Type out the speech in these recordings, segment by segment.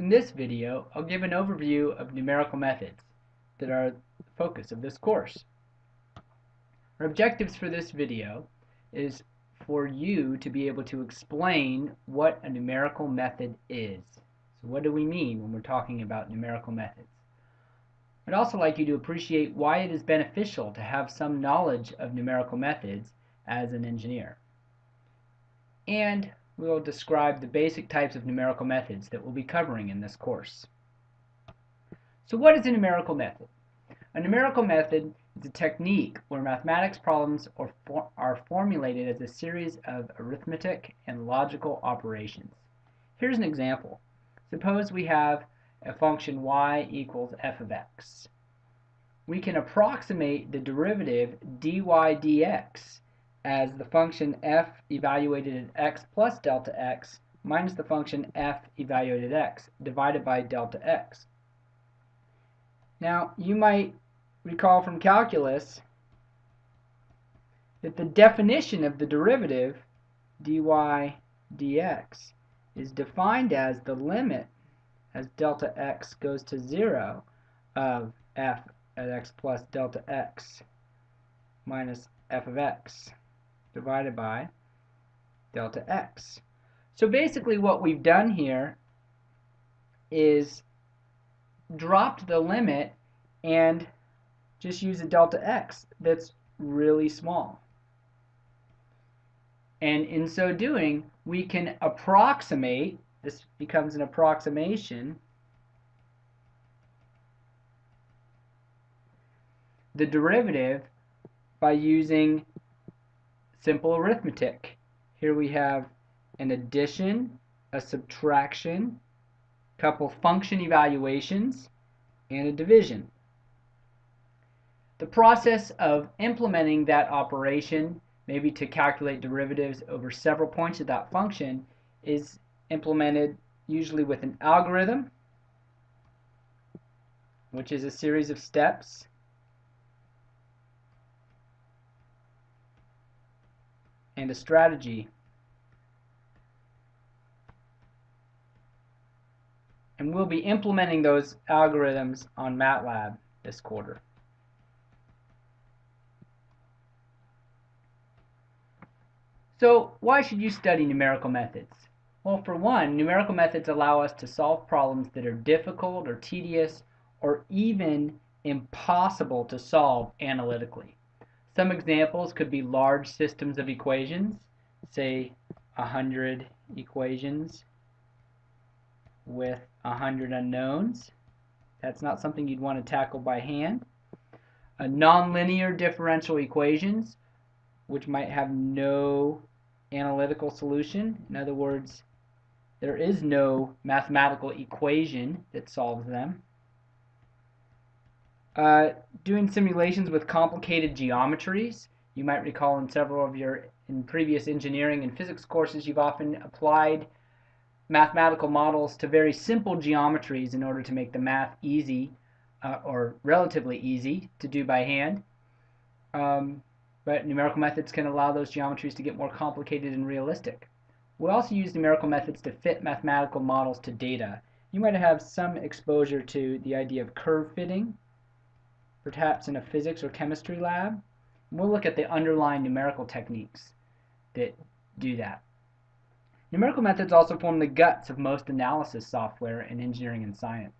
In this video, I'll give an overview of numerical methods that are the focus of this course. Our objectives for this video is for you to be able to explain what a numerical method is. So what do we mean when we're talking about numerical methods? I'd also like you to appreciate why it is beneficial to have some knowledge of numerical methods as an engineer. And we'll describe the basic types of numerical methods that we'll be covering in this course. So what is a numerical method? A numerical method is a technique where mathematics problems are, for are formulated as a series of arithmetic and logical operations. Here's an example. Suppose we have a function y equals f of x. We can approximate the derivative dy dx as the function f evaluated at x plus delta x minus the function f evaluated at x divided by delta x. Now, you might recall from calculus that the definition of the derivative dy dx is defined as the limit as delta x goes to 0 of f at x plus delta x minus f of x divided by delta x. So basically what we've done here is dropped the limit and just use a delta x that's really small. And in so doing, we can approximate, this becomes an approximation, the derivative by using simple arithmetic. Here we have an addition, a subtraction, couple function evaluations, and a division. The process of implementing that operation, maybe to calculate derivatives over several points of that function, is implemented usually with an algorithm, which is a series of steps and a strategy. And we'll be implementing those algorithms on MATLAB this quarter. So why should you study numerical methods? Well, for one, numerical methods allow us to solve problems that are difficult or tedious or even impossible to solve analytically. Some examples could be large systems of equations, say 100 equations with 100 unknowns. That's not something you'd want to tackle by hand. A nonlinear differential equations, which might have no analytical solution. In other words, there is no mathematical equation that solves them. Uh, doing simulations with complicated geometries. You might recall in several of your in previous engineering and physics courses you've often applied mathematical models to very simple geometries in order to make the math easy uh, or relatively easy to do by hand. Um, but numerical methods can allow those geometries to get more complicated and realistic. We also use numerical methods to fit mathematical models to data. You might have some exposure to the idea of curve fitting, perhaps in a physics or chemistry lab. And We'll look at the underlying numerical techniques that do that. Numerical methods also form the guts of most analysis software in engineering and science.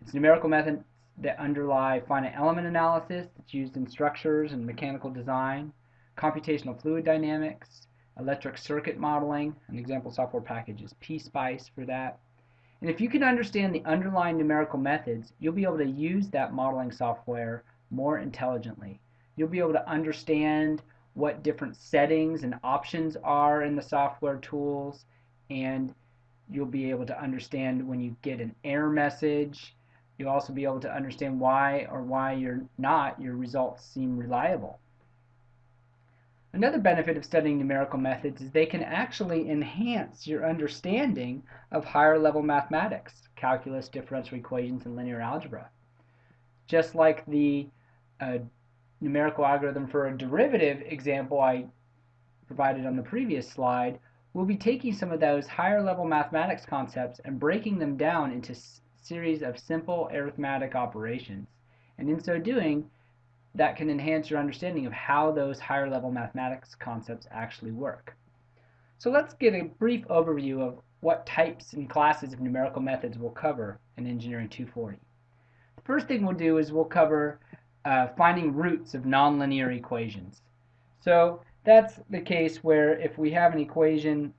It's numerical methods that underlie finite element analysis that's used in structures and mechanical design, computational fluid dynamics, electric circuit modeling, an example software package is PSpice for that, and if you can understand the underlying numerical methods, you'll be able to use that modeling software more intelligently. You'll be able to understand what different settings and options are in the software tools, and you'll be able to understand when you get an error message. You'll also be able to understand why or why you're not, your results seem reliable. Another benefit of studying numerical methods is they can actually enhance your understanding of higher level mathematics, calculus, differential equations, and linear algebra. Just like the uh, numerical algorithm for a derivative example I provided on the previous slide, we'll be taking some of those higher level mathematics concepts and breaking them down into series of simple arithmetic operations. And in so doing, that can enhance your understanding of how those higher level mathematics concepts actually work. So let's get a brief overview of what types and classes of numerical methods we'll cover in Engineering 240. The first thing we'll do is we'll cover uh, finding roots of nonlinear equations. So that's the case where if we have an equation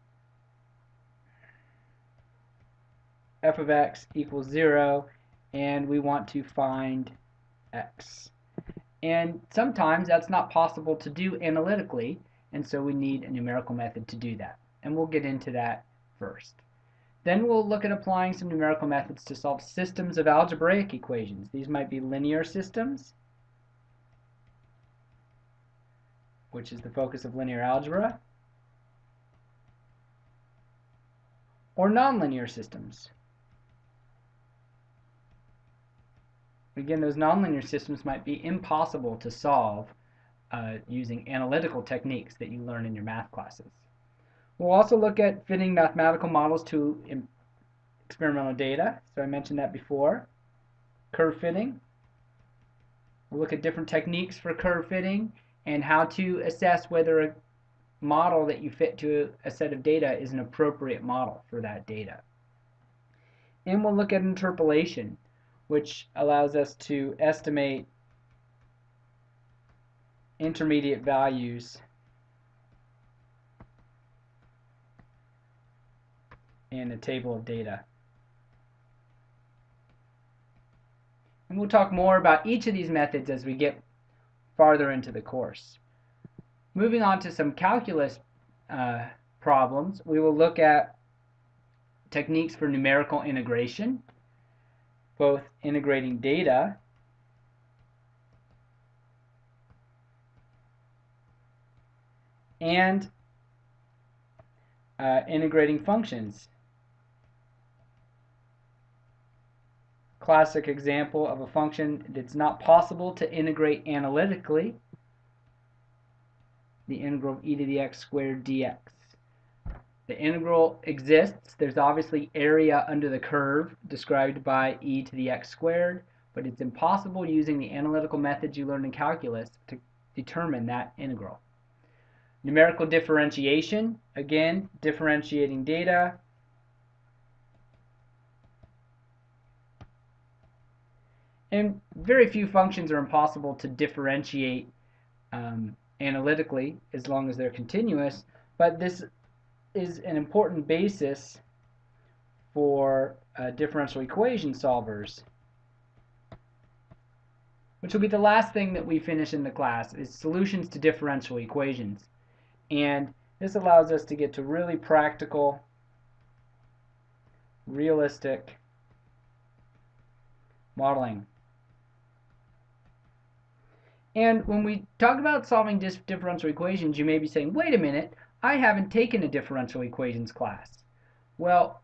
f of x equals 0 and we want to find x. And sometimes that's not possible to do analytically and so we need a numerical method to do that. And we'll get into that first. Then we'll look at applying some numerical methods to solve systems of algebraic equations. These might be linear systems, which is the focus of linear algebra, or nonlinear systems. Again, those nonlinear systems might be impossible to solve uh, using analytical techniques that you learn in your math classes. We'll also look at fitting mathematical models to experimental data. So I mentioned that before. Curve fitting. We'll look at different techniques for curve fitting and how to assess whether a model that you fit to a set of data is an appropriate model for that data. And we'll look at interpolation, which allows us to estimate intermediate values in a table of data. And we'll talk more about each of these methods as we get farther into the course. Moving on to some calculus uh, problems, we will look at techniques for numerical integration, both integrating data and uh, integrating functions. Classic example of a function that's not possible to integrate analytically, the integral of e to the x squared dx. The integral exists. There's obviously area under the curve described by e to the x squared, but it's impossible using the analytical methods you learned in calculus to determine that integral. Numerical differentiation, again, differentiating data. And very few functions are impossible to differentiate um, analytically as long as they're continuous, but this is an important basis for uh, differential equation solvers which will be the last thing that we finish in the class, is solutions to differential equations. And this allows us to get to really practical, realistic modeling. And when we talk about solving differential equations, you may be saying, wait a minute, I haven't taken a differential equations class. Well,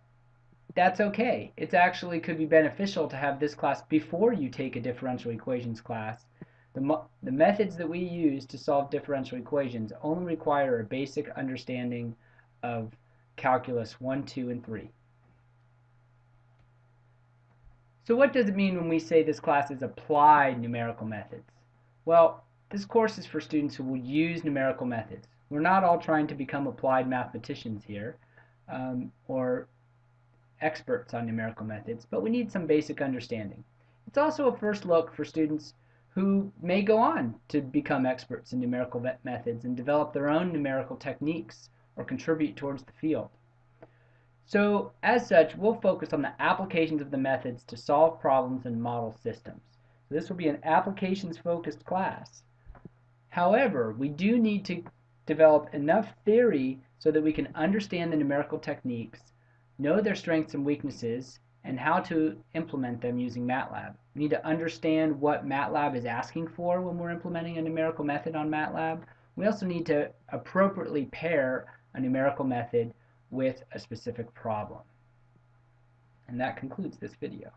that's okay. It actually could be beneficial to have this class before you take a differential equations class the, the methods that we use to solve differential equations only require a basic understanding of calculus 1, 2, and 3. So what does it mean when we say this class is applied numerical methods? Well, this course is for students who will use numerical methods. We're not all trying to become applied mathematicians here um, or experts on numerical methods, but we need some basic understanding. It's also a first look for students who may go on to become experts in numerical methods and develop their own numerical techniques or contribute towards the field. So, as such, we'll focus on the applications of the methods to solve problems and model systems. So this will be an applications-focused class. However, we do need to develop enough theory so that we can understand the numerical techniques, know their strengths and weaknesses, and how to implement them using MATLAB. We need to understand what MATLAB is asking for when we're implementing a numerical method on MATLAB. We also need to appropriately pair a numerical method with a specific problem. And that concludes this video.